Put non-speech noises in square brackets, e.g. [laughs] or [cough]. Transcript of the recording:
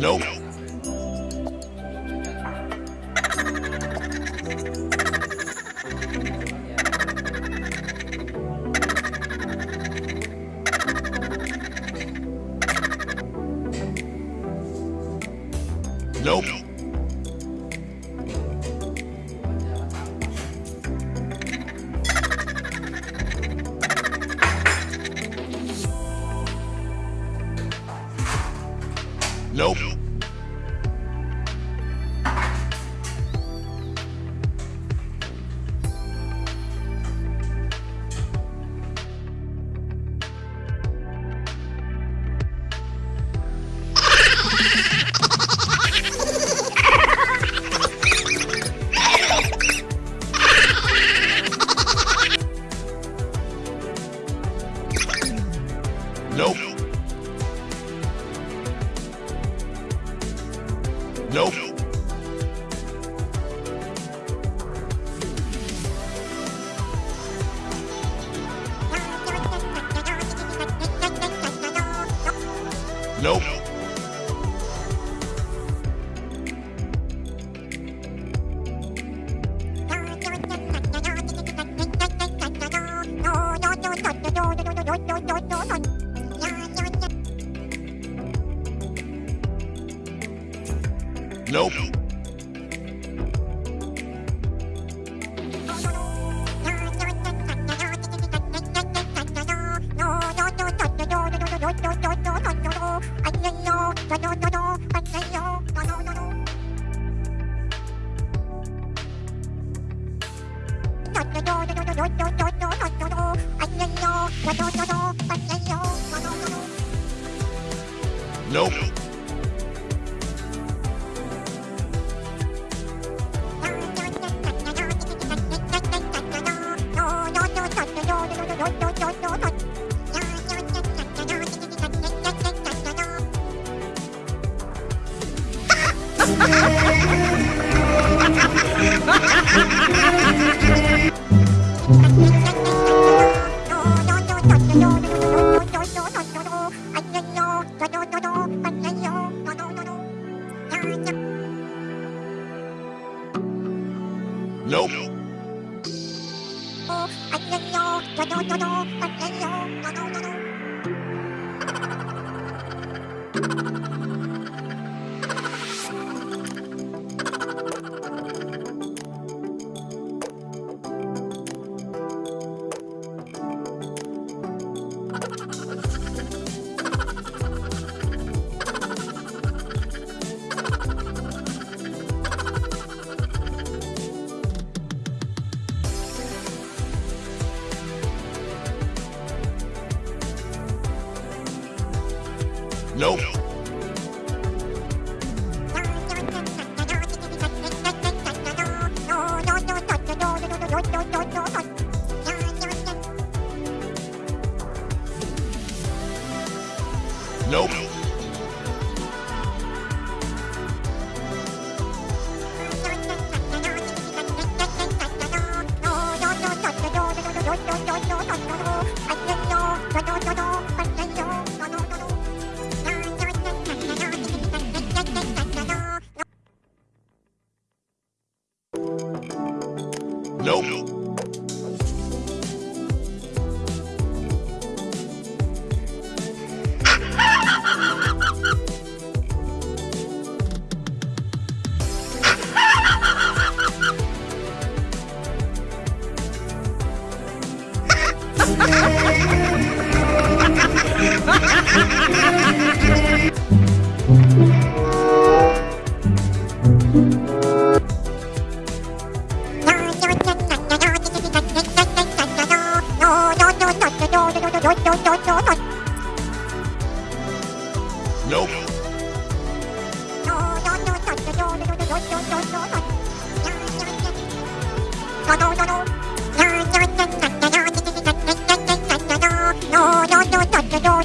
Nope. Nope. Nope. Nope. Nope. Nope. Nope. Nope. I know, no, no, no, no, I know, no, no, no. Nope. nope. Nope. nope. [laughs] Nope.